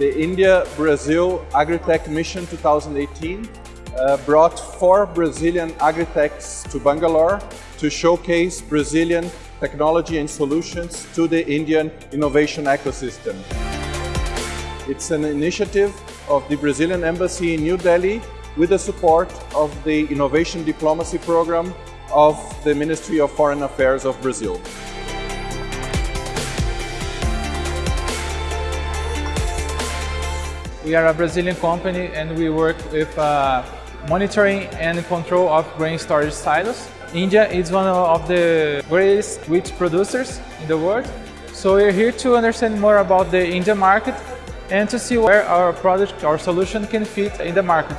The India-Brazil Agritech Mission 2018 uh, brought four Brazilian agritechs to Bangalore to showcase Brazilian technology and solutions to the Indian innovation ecosystem. It's an initiative of the Brazilian Embassy in New Delhi with the support of the Innovation Diplomacy Program of the Ministry of Foreign Affairs of Brazil. We are a Brazilian company and we work with uh, monitoring and control of grain storage silos. India is one of the greatest wheat producers in the world. So we're here to understand more about the Indian market and to see where our product or solution can fit in the market.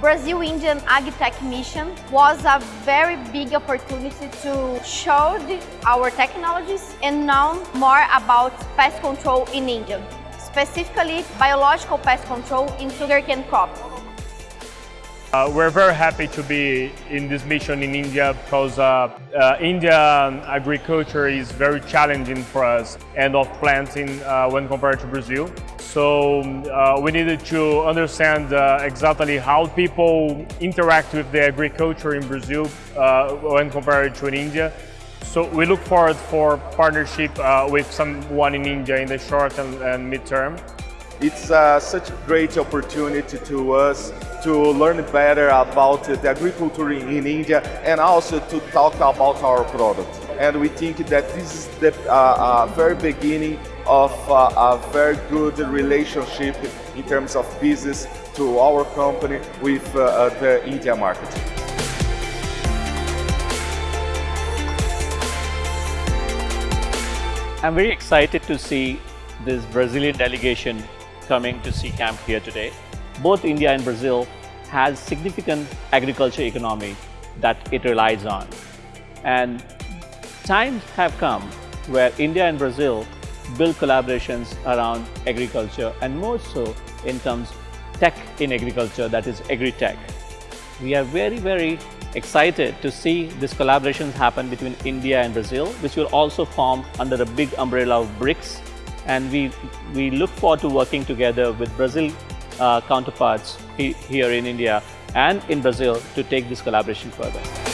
Brazil-Indian AgTech mission was a very big opportunity to show our technologies and know more about pest control in India, specifically biological pest control in sugarcane crop. Uh, we're very happy to be in this mission in India because uh, uh, Indian agriculture is very challenging for us and of planting uh, when compared to Brazil. So uh, we needed to understand uh, exactly how people interact with the agriculture in Brazil when compared to in India. So we look forward for partnership with someone in India in the short and, and mid-term. It's uh, such a great opportunity to us to learn better about the agriculture in India and also to talk about our product. And we think that this is the uh, uh, very beginning of uh, a very good relationship in terms of business to our company with uh, uh, the India market. I'm very excited to see this Brazilian delegation coming to C-CAMP here today. Both India and Brazil has significant agriculture economy that it relies on. And times have come where India and Brazil build collaborations around agriculture and more so in terms tech in agriculture, that is agri-tech. We are very, very excited to see these collaborations happen between India and Brazil, which will also form under a big umbrella of BRICS and we, we look forward to working together with Brazil uh, counterparts he, here in India and in Brazil to take this collaboration further.